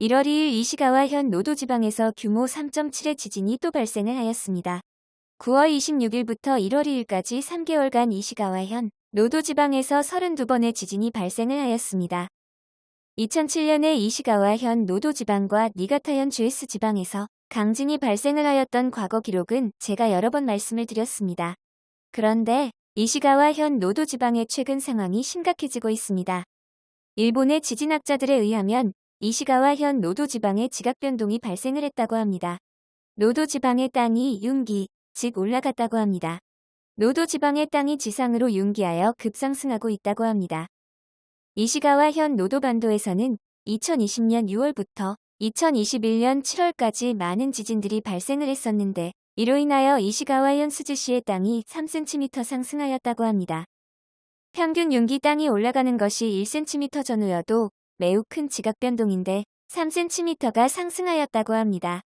1월 2일 이시카와 현 노토 지방에서 규모 3.7의 지진이 또 발생을 하였습니다. 9월 26일부터 1월 2일까지 3개월간 이시카와 현 노토 지방에서 32번의 지진이 발생을 하였습니다. 2007년에 이시카와 현 노토 지방과 니가타현 주에쓰 지방에서 강진이 발생을 하였던 과거 기록은 제가 여러 번 말씀을 드렸습니다. 그런데 이시카와 현 노토 지방의 최근 상황이 심각해지고 있습니다. 일본의 지진학자들에 의하면 이시카와 현 노토 지방에 지각 변동이 발생을 했다고 합니다. 노토 지방의 땅이 융기, 즉 올라갔다고 합니다. 노토 지방의 땅이 지상으로 융기하여 급상승하고 있다고 합니다. 이시카와 현 노토 반도에서는 2020년 6월부터 2021년 7월까지 많은 지진들이 발생을 했었는데 이로 인하여 이시카와 현 스즈시의 땅이 3cm 상승하였다고 합니다. 평균 융기 땅이 올라가는 것이 1cm 전후여도 매우 큰 지각 변동인데 3cm가 상승하였다고 합니다.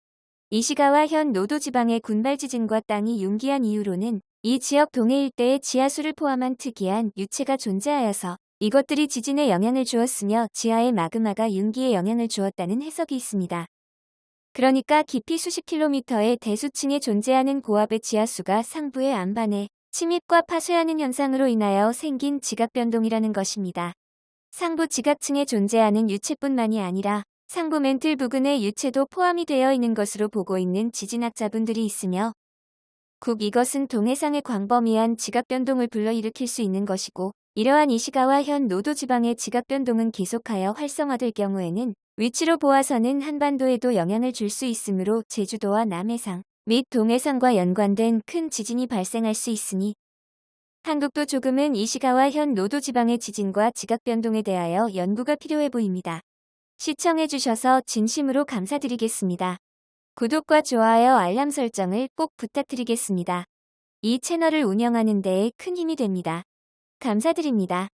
이시가와 현 노도 지방의 군발 지진과 땅이 융기한 이유로는 이 지역 동해 일대의 지하수를 포함한 특이한 유체가 존재하여서 이것들이 지진에 영향을 주었으며 지하의 마그마가 융기에 영향을 주었다는 해석이 있습니다. 그러니까 깊이 수십 킬로미터의 대수층에 존재하는 고압의 지하수가 상부의 안반에 침입과 파쇄하는 현상으로 인하여 생긴 지각 변동이라는 것입니다. 상부 지각층에 존재하는 유체뿐만이 아니라 상부 멘틀 부근의 유체도 포함이 되어 있는 것으로 보고 있는 지진학자분들이 있으며 국 이것은 동해상의 광범위한 지각변동을 불러일으킬 수 있는 것이고 이러한 이시가와 현 노도 지방의 지각 변동은 계속하여 활성화될 경우에는 위치로 보아서는 한반도에도 영향을 줄 수 있으므로 제주도와 남해상 및 동해상과 연관된 큰 지진이 발생할 수 있으니 한국도 조금은 이시가와 현 노도 지방의 지진과 지각 변동에 대하여 연구가 필요해 보입니다. 시청해 주셔서 진심으로 감사드리겠습니다. 구독과 좋아요 알람 설정을 꼭 부탁드리겠습니다. 이 채널을 운영하는 데에 큰 힘이 됩니다. 감사드립니다.